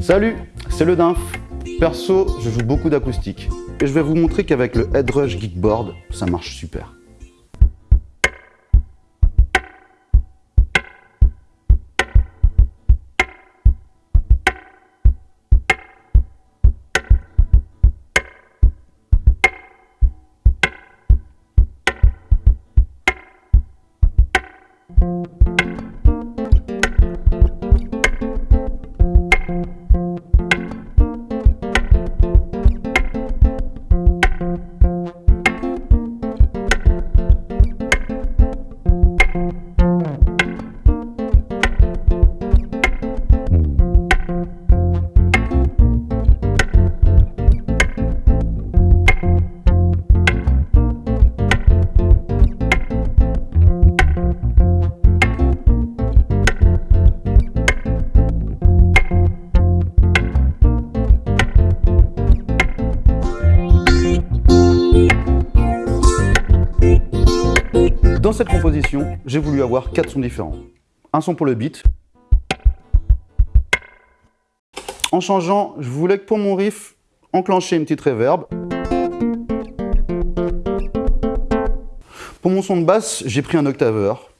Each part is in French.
Salut, c'est le Dinf. Perso, je joue beaucoup d'acoustique. Et je vais vous montrer qu'avec le Headrush Geekboard, ça marche super. Dans cette composition, j'ai voulu avoir quatre sons différents. Un son pour le beat. En changeant, je voulais que pour mon riff, enclencher une petite reverb. Pour mon son de basse, j'ai pris un octaveur.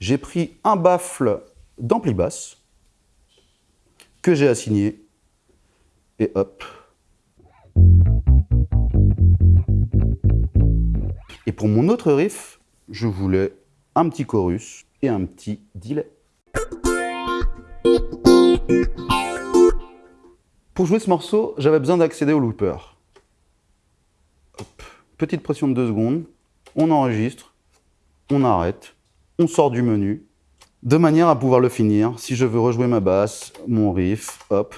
J'ai pris un baffle d'ampli basse que j'ai assigné. Et hop, Et pour mon autre riff, je voulais un petit chorus et un petit delay. Pour jouer ce morceau, j'avais besoin d'accéder au looper. Petite pression de 2 secondes, on enregistre, on arrête, on sort du menu, de manière à pouvoir le finir. Si je veux rejouer ma basse, mon riff, hop.